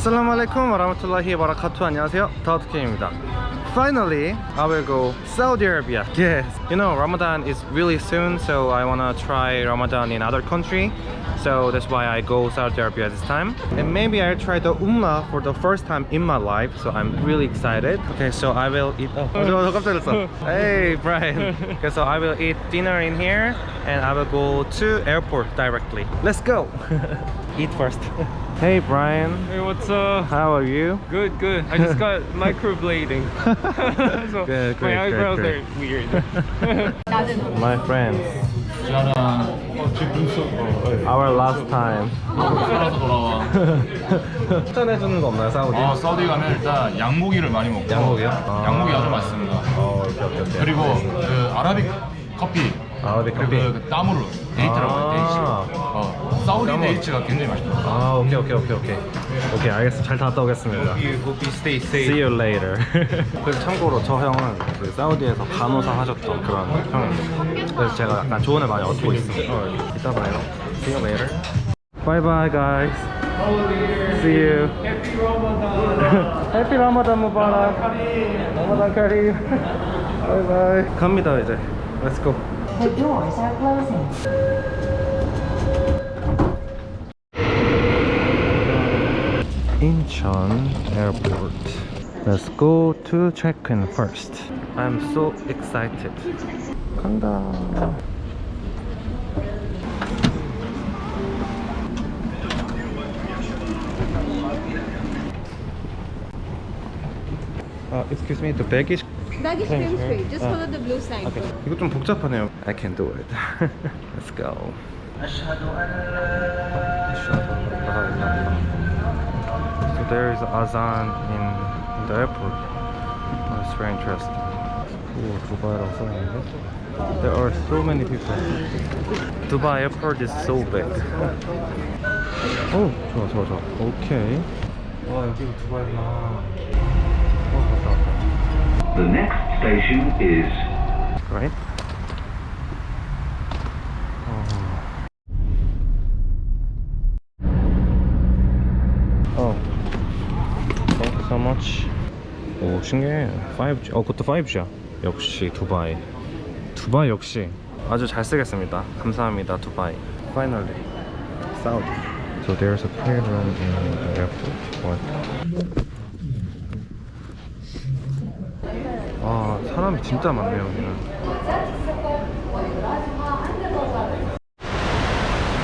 Assalamu alaikum warahmatullahi wabarakatuh. 안녕하세요. 다우트케입니다. Finally, I will go Saudi Arabia. Yes. You know, Ramadan is really soon, so I wanna try Ramadan in other country. So that's why I go Saudi Arabia this time. And maybe I'll try the Umrah for the first time in my life. So I'm really excited. Okay, so I will eat. Oh, 저, 저 깜짝 놀랐어. Hey, Brian. Okay, so I will eat dinner in here and I will go to airport directly. Let's go. eat first. Hey, Brian. Hey, what's up? How are you? Good, good. I just got microblading. so Good, great, my eyebrows great, are weird. My friends. 어, 어, 네. Our last time. 살아서 돌아와 추천해주는 거 없나요, 사우디? 어, 사우디 가면 일단 양고기를 많이 먹고 양고기요? 아. 양고기 아주 맛있습니다 어, 오케이, 오케이, 오케이. 그리고 그 아라빅 커피 아라빅 커피. 그 땀으로 데이트라고 해요 데이트 아. 어, 사우디 땀으로. 데이트가 굉장히 맛있더라고요 아, 오케이, 오케이, 오케이, 오케이. 오케이, 알겠습니다. 잘 갔다 오겠습니다. you hope you stay safe. See you later. 그래서 참고로 저 형은 그 사우디에서 간호사 하셨던 그런 형입니다. 그래서 제가 약간 조언을 많이 얻고 있습니다. 어, 이따 봐요. See you later. Bye bye guys. See you. Happy Ramadan. Happy Ramadan Mubarak. Ramadan Kareem. Bye bye. 갑니다 이제. Let's go. The doors are closing. Incheon Airport. Let's go to check-in first. I'm so excited. 간다. Uh, excuse me, the baggage. Baggage Thank claim you. free. Just Ah. follow the blue sign. Okay. 이거 좀 복잡하네요. I can do it. Let's go. there is azan in, in the airport. Oh, it's very interesting. 오, 두바이라고 써있는데? There are so many people. Dubai airport is so big. 오, 좋아, 좋아, 좋아. 오케이. 와, 여기가 두바이구나. 어, 갔다 왔다. The next station is right? 오, 신기해. 5G. 어, 그것도 5G야. 역시 두바이. 두바이 역시 아주 잘 쓰겠습니다. 감사합니다, 두바이. Finally. Saudi. So there's a room in the airport. What? 와, 사람이 진짜 많네요, 여기는.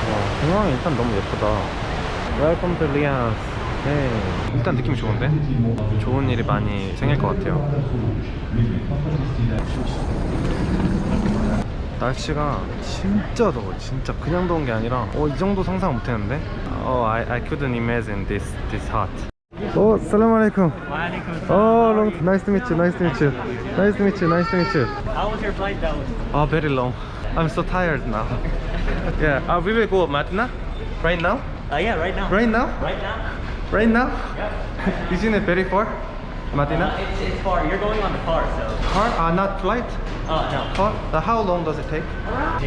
와, 공항이 일단 너무 예쁘다. Welcome to Riyadh. 네. 일단 느낌이 좋은데? 좋은 일이 많이 생길 것 같아요. 날씨가 진짜 더워, 진짜 그냥 더운 게 아니라 어, 이 정도 상상 못 했는데? 어, I, I couldn't imagine this, this hot. 오, 살람 알레이쿰. Oh, long, nice to meet you, nice to meet you. Nice to meet you, nice to meet you. How was your flight though? Oh, very long. I'm so tired now. yeah, uh, we will go Madina right now. Uh, yeah, right now. Right now? Right now? Right now? Isn't it very far? Uh, it's, it's far. You're going on the car, so. Car? Uh, not flight? Uh, no. Car? Uh, how long does it take?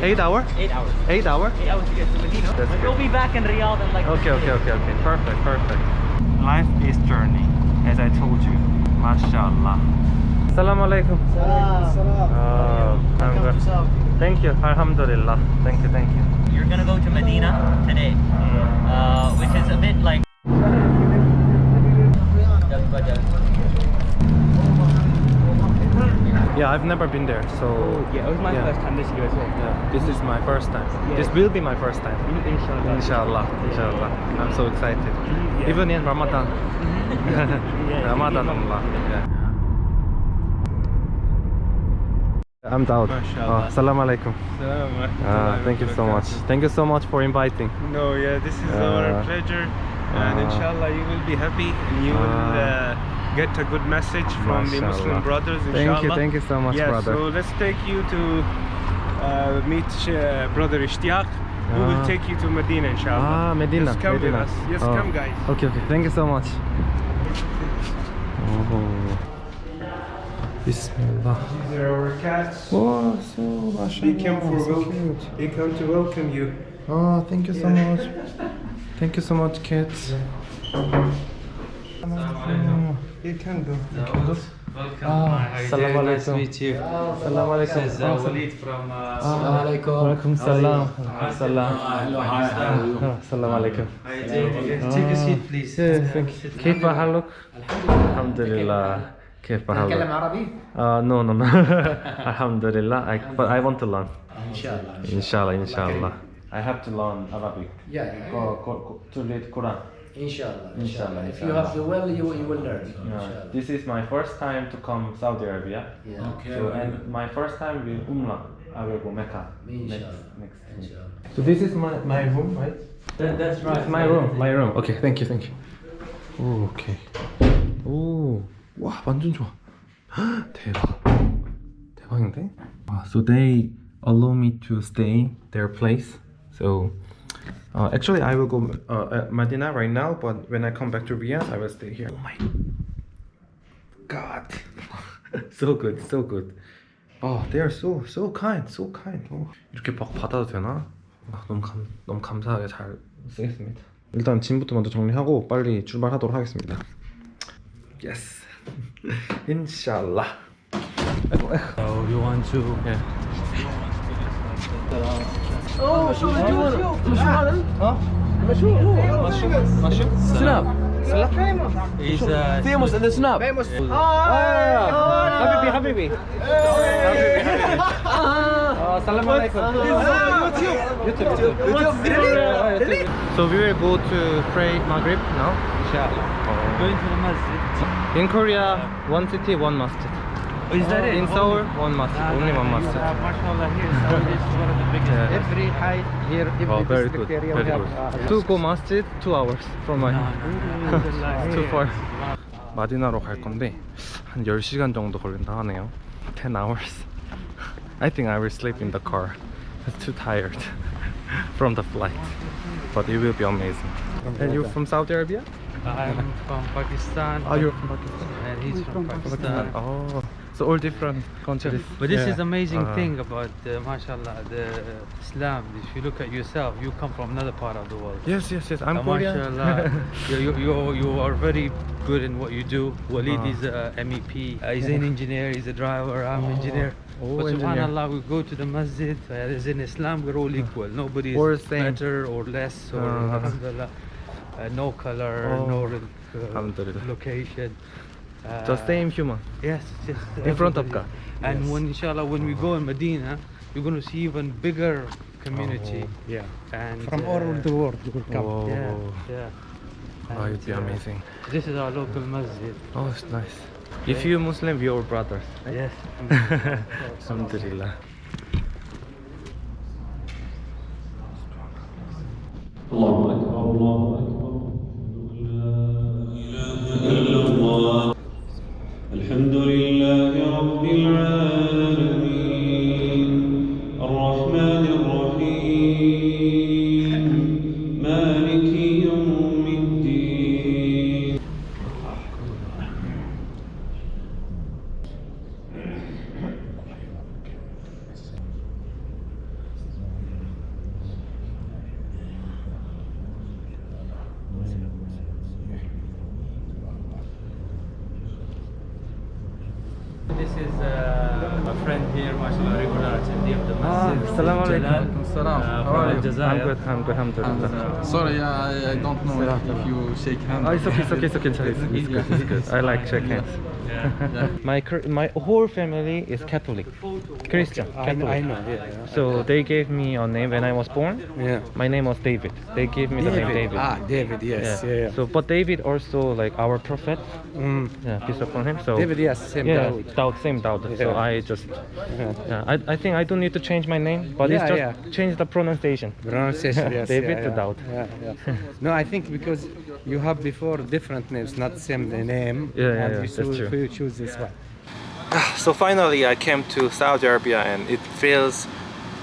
Eight hour? Eight hours. Eight hour? Eight hours to get to Medina. That's But you'll be back in Riyadh in like. Okay, okay, okay, okay. Perfect, perfect. Life is journey, as I told you. MashaAllah. Assalamu alaikum. Uh, I'm good. Thank you. Alhamdulillah. Thank you, thank you. You're gonna go to Medina today, uh, which is a bit like. Yeah, I've never been there, so Yeah, it was my Yeah. first time this year as well. yeah, this is my first time. This will be my first time. Inshallah. Inshallah, inshallah. I'm so excited. Even in Ramadan. Ramadan, Allah. Yeah. I'm Daud. Mashallah. Oh, salam alaikum. Ah, thank you so much. Thank you so much for inviting. No, yeah, this is Uh, our pleasure. And uh, inshallah, you will be happy and you will uh, uh, get a good message from the Muslim brothers, inshallah. Thank you, thank you so much, yeah, brother. So let's take you to uh, meet uh, brother Ishtiaq, who Ah. will take you to Medina, inshallah. Ah, Medina. Just come Medina. with us. Yes, Oh. come, guys. Okay, okay. Thank you so much. Oh. Bismillah. These are our cats. Wow, so They came for mashallah, so welcome. They come to welcome you. Oh, thank you so Yeah. much. Thank you so much, kids. You can go. Ah, salam alaikum. Nice to meet you. Salam alaikum. This is uh, Walid from. Salam alaikum. Walaikum salam. Salam. Salam alaikum. Take a seat please. Thank you. كيف حالك؟ الحمد لله. كيف حالك؟ تتكلم عربي؟ Uh, no, no, no. Alhamdulillah. I, but I want to learn. ان شاء الله Inshallah, inshallah. I have to learn Arabic. Yeah. to read Quran. Inshallah, inshallah. Inshallah. If you have the will, you, you will learn. Yeah. This is my first time to come Saudi Arabia. Yeah. Okay. So, and my first time with Umrah. I will go Mecca. Inshallah. Next, next inshallah. So this is my, my room, right? That, that's right. It's my room, my room. Okay, thank you, thank you. 오, 오케이. 오, 와, 완전 좋아. 대박. 대박인데? 와, so they allow me to stay their place. So uh, actually, I will go uh, at Medina right now, but when I come back to Riyadh, I will stay here. Oh my God, so good, so good. Oh, they are so so kind, so kind. 어, 이렇게 막 받아도 되나? 아, 너무 감 너무 감사하게 잘 쓰겠습니다. 일단 짐부터 먼저 정리하고 빨리 출발하도록 하겠습니다. Yes, 인샬라. So you want to. 예. اوه شو الجوانة مشو هذا؟ ها؟ مشو هو مشو سلام فيموس فيموس ان ذا سناب فيموس حبيبي حبيبي السلام عليكم يوتيوب يوتيوب يوتيوب So we will go to pray Maghrib now, inshallah. Going to the masjid. In Korea, one city, one masjid. Oh, is that it? In Seoul, one masjid, only one ah, masjid. You here, is one of the biggest. Yeah. Every height here, every oh, very good, area very good. Have, uh, Tuku masjid, two hours from my no, too far. 갈 건데 한 10시간 정도 걸린다 하네요 10 hours I think I will sleep in the car I'm too tired from the flight but it will be amazing And you're from Saudi Arabia? I'm from Pakistan. Oh, you're from Pakistan? And he's from, from Pakistan. Pakistan. Oh so all different countries. But this is amazing Uh, thing about uh, mashallah the Islam. If you look at yourself, you come from another part of the world. Yes, yes, yes. I'm Uh, Korean. mashallah, you, you, you, you are very good in what you do. Walid Ah. is a MEP. Uh, he's an engineer. He's a driver. I'm engineer. Oh, but engineer. subhanallah, we go to the masjid. Uh, as in Islam, we're all equal. Nobody is Or better or less. Or Ah. alhamdulillah, uh, no color, Oh. no uh, location. Uh, Just same human. Yes, yes. In front of everybody. God. And when inshallah, when we go in Medina, you're going to see even bigger community. Yeah. And From uh, all over the world you will come. Whoa. Yeah, yeah. Oh, it'd be uh, amazing. This is our local masjid. Oh, it's nice. If you're Muslim, you're brothers. Yes. Alhamdulillah. Friend here, mashallah, regular attendee of the Ah, masjid. Assalamu alaikum. Uh, How are you? I'm good, I'm good, alhamdulillah. Sorry, I, I don't know if you shake hands. Oh, it's okay, it's okay, it's okay, it's, it's, it's good, it's good. I like shake hands. Yeah. my my whole family is Catholic, Christian, I, know- Catholic. I know. Yeah. yeah. So they gave me a name when I was born. Yeah. My name was David. They gave me the name David. Ah, David. Yes. Yeah. yeah. So, but David also like our prophet. Mm. Yeah, peace upon him. So David, yes, same yeah, Dawood. Dawood, same Dawood. So I just, Yeah. yeah, I, I think I don't need to change my name, but it's Yeah, just yeah. change the pronunciation. Pronunciation, yes. David yeah, to yeah. Daud. Yeah, yeah. no, I think because you have before different names, not same name. Yeah, yeah, and yeah, you that's true. You choose this one. So finally, I came to Saudi Arabia, and it feels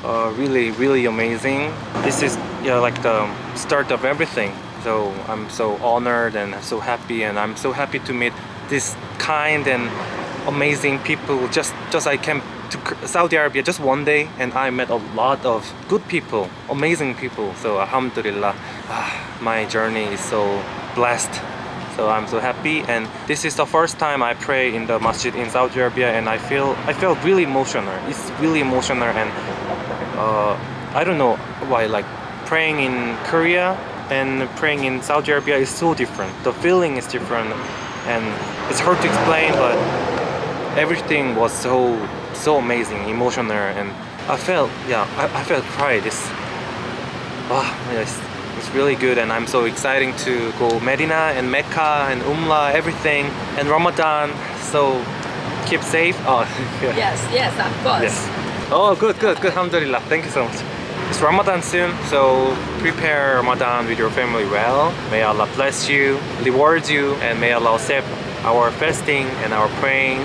uh, really, really amazing. This is yeah, like the start of everything. So I'm so honored and so happy, and I'm so happy to meet this kind and amazing people. Just, just I came to Saudi Arabia just one day, and I met a lot of good people, amazing people. So Alhamdulillah, ah, my journey is so blessed. So I'm so happy and this is the first time I pray in the masjid in Saudi Arabia and I feel I felt really emotional. It's really emotional and uh, I don't know why like praying in Korea and praying in Saudi Arabia is so different. The feeling is different and it's hard to explain but everything was so so amazing, emotional and I felt yeah I, I felt pride. It's ah, wow yes it's really good and I'm so excited to go Medina and Mecca and Umrah everything and Ramadan so keep safe oh yeah. Yes, yes, of course. Yes. Oh, good, good, good. Alhamdulillah. Thank you so much. It's Ramadan soon, so prepare Ramadan with your family well. May Allah bless you, reward you, and may Allah accept our fasting and our praying.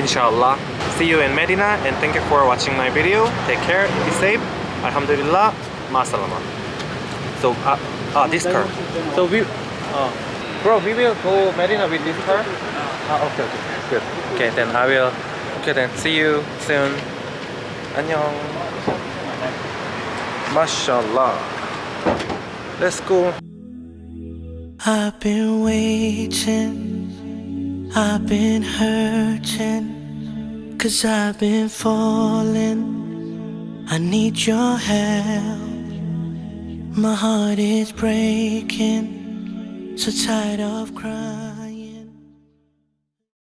Inshallah. See you in Medina, and thank you for watching my video. Take care, be safe. Alhamdulillah. Ma salama. So, uh, ah, this car. So we, uh, bro, we will go Medina with this car. Ah, okay, okay, good. Okay, then I will. Okay, then see you soon. 안녕. Mashallah. Let's go. I've been waiting, I've been hurting, cause I've been falling. I need your help. My heart is breaking, so tired of crying.